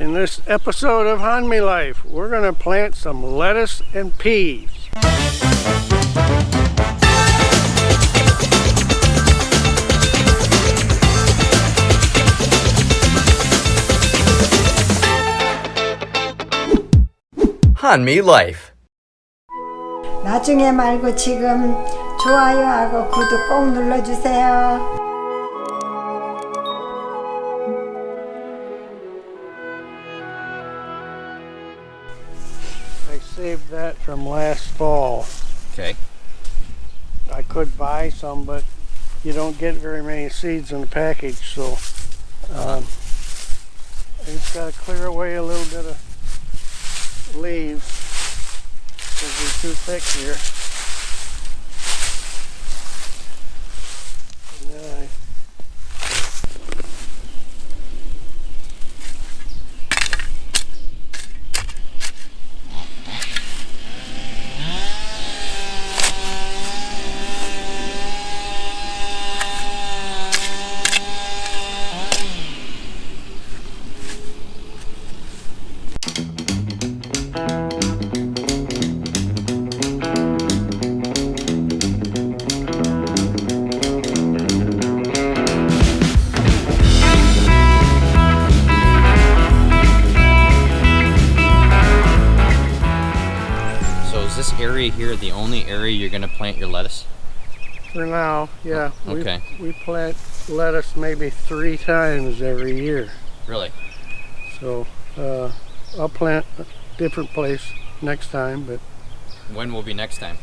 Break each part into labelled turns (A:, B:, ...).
A: In this episode of Hanmi Life, we're going to plant some lettuce and peas.
B: 한미 Life.
C: 나중에 말고 지금 좋아요하고 구독 꼭 눌러주세요.
A: Saved that from last fall.
B: Okay.
A: I could buy some, but you don't get very many seeds in the package, so um, I just got to clear away a little bit of leaves because they're too thick here.
B: Is this area here the only area you're gonna plant your lettuce?
A: For now, yeah. we-
B: Okay.
A: We, plant lettuce maybe three times every year.
B: Really?
A: So uh, I'll plant a different place next time, but
B: When will be next time?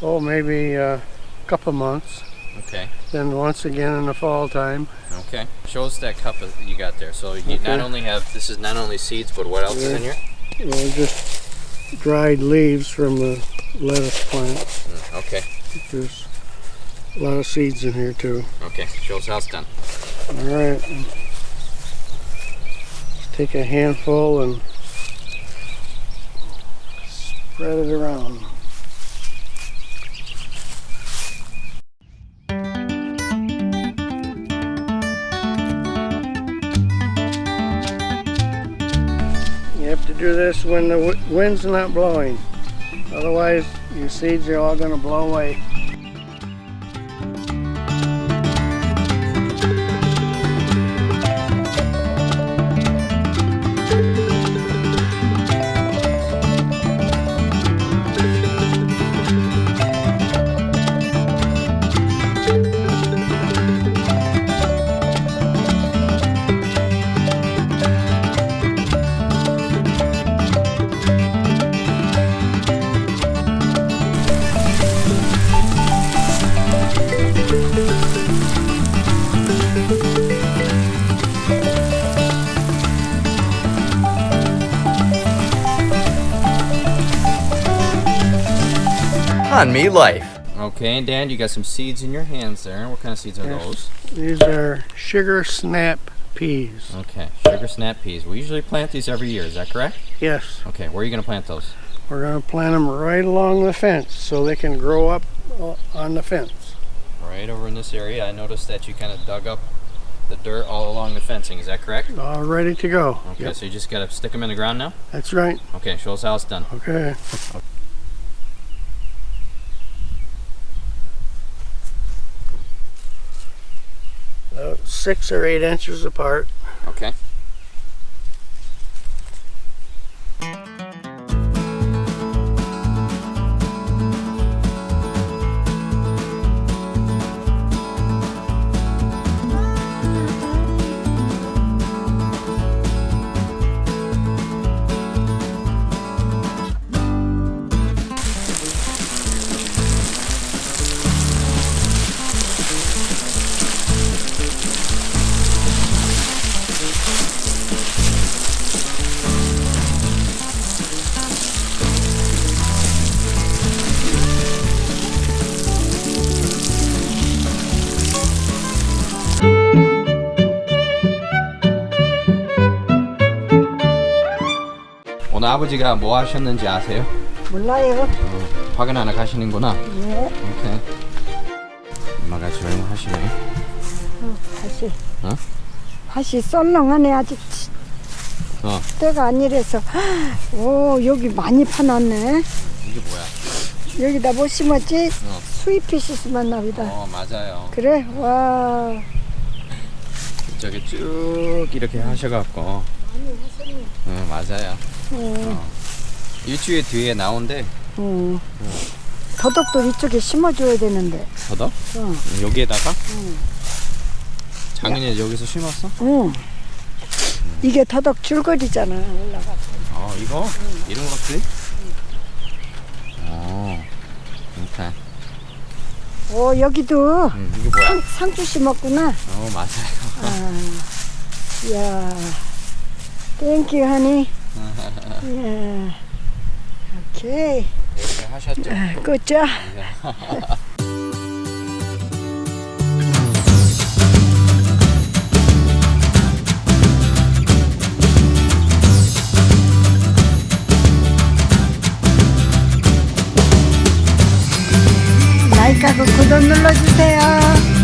A: oh, maybe a couple months.
B: Okay.
A: Then once again in the fall time.
B: Okay. Show us that cup that you got there. So you not only have this is not only seeds, but what else is in here?
A: Well, just dried leaves from the lettuce plant.
B: Mm, Okay.
A: There's a lot of seeds in here too.
B: Okay. Show us how it's done.
A: All right. Take a handful and spread it around. This when the wi- wind's not blowing. Otherwise, your seeds are all going to blow away.
B: Hanmi Life. Okay, and Dan, you got some seeds in your hands there. What kind of seeds are
A: Yes.
B: those?
A: These are sugar snap peas.
B: Okay, sugar snap peas. We usually plant these every year. Is that correct?
A: Yes,
B: Okay, where are you gonna plant those?
A: we're going to plant them right along the fence so they can grow up uh, on the fence.
B: Right over in this area. I noticed that you kind of dug up the dirt all along the fencing. Is that correct?
A: All ready to go.
B: Okay,
A: Yep,
B: so you just gotta stick them in the ground now.
A: that's right.
B: Okay, show us how it's done.
A: Okay. Uh, six or eight inches apart.
B: Okay. 오늘 아버지가 뭐 하셨는지 아세요?
C: 몰라요.
B: 확인 하나 가시는구나.
C: 네.
B: 오케이. 엄마가 조용하시네.
C: 다시.
B: 어?
C: 다시 썰렁하네 아직.
B: 어.
C: 때가 아니라서 오 여기 많이 파놨네
B: 이게 뭐야?
C: 여기다 뭐 심었지?
B: 어.
C: 스위피시 심었나 보다
B: 어 맞아요.
C: 그래? 와
B: 저기 쭉 이렇게 하셔갖고. 응 맞아요.
C: 어,
B: 일주일 뒤에 나온대.
C: 어. 더덕도 이쪽에 심어줘야 되는데
B: 더더?
C: 어.
B: 여기에다가? 작년에 여기서 심었어?
C: 응. 이게 더덕 줄거리잖아 올라가
B: 어 이거? 이런 것들? 어. 오케이.
C: 오 여기도
B: 음, 이게 뭐야?
C: 상, 상추 심었구나
B: 어 맞아요.
C: 아, 이야 땡큐 하니 예. 오케이
B: 이렇게 하셨죠?
C: 굿자 라이크하고 구독 눌러주세요